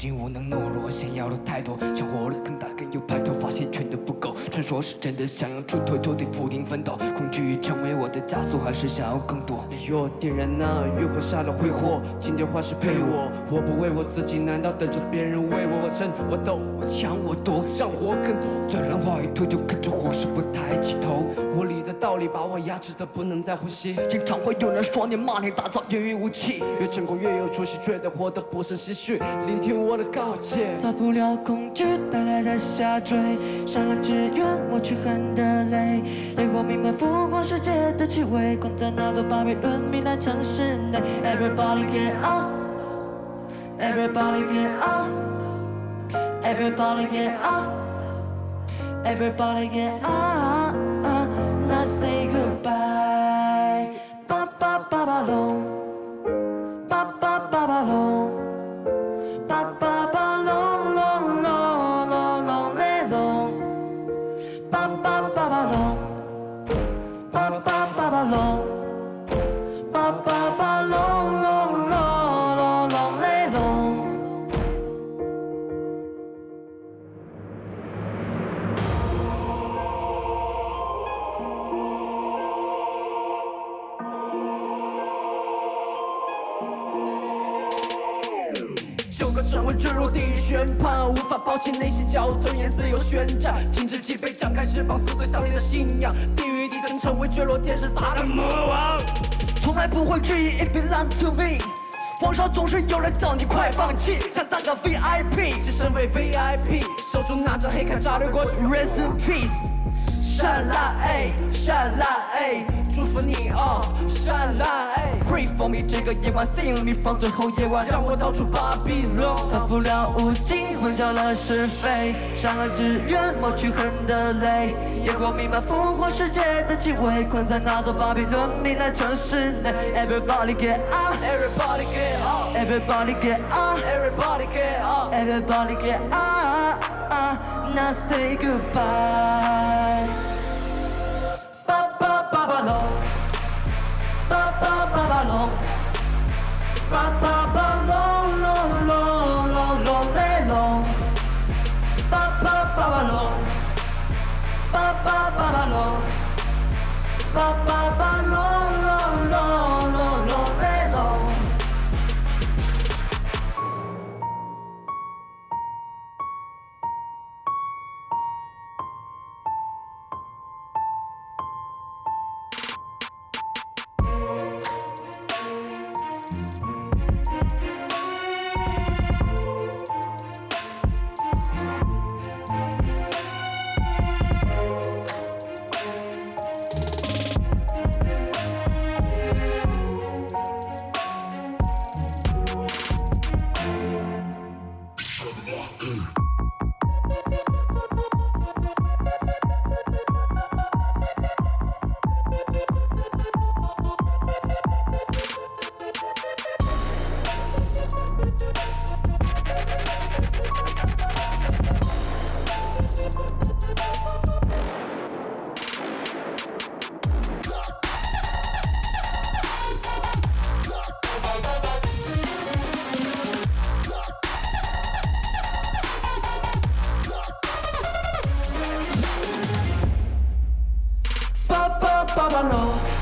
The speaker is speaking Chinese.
已经无能懦弱，想要的太多，想活得更大更有说是真的，想要出头就得不停奋斗，恐惧成为我的枷锁，还是想要更多？哎呦，点燃那欲火下的挥霍，今天花式陪我，我不为我自己，难道等着别人为我？我争我斗，我抢我夺，让火更多。虽然话一吐就跟着火势不抬起头，我理的道理把我压制的不能再呼吸。经常会有人说你骂你打造言语武器，越成功越有出息，觉得活得不胜唏嘘。聆听我的告诫，逃不了恐惧带来的下坠，善良只愿抹去恨的泪。烈火弥漫，复活世界的气味，困在那座巴比伦糜烂城市内。Everybody get up，Everybody get up，Everybody get up，Everybody get up。坠入地狱宣判，无法抛弃内心骄傲，尊严自由宣战，停止脊背，张开翅膀，撕碎上帝的信仰，地狱底层成为坠落天使撒的魔王，从来不会质疑 if belong to me。网上总是有人叫你快放弃，想当个 VIP，只身为 VIP，手中拿着黑卡炸掠过去，Rest in peace，善辣哎，善辣哎，祝福你啊，善辣哎。For me，这个夜晚 Sing me，放最后夜晚，让我逃出巴比伦。逃不了无尽，混淆了是非，善恶只愿抹去恨的泪。夜光弥漫，复活世界的气味，困在那座巴比伦糜烂城市内。Everybody get up，Everybody get up，Everybody get up，Everybody get up，Everybody get up，Now say goodbye。川の巴巴巴巴隆。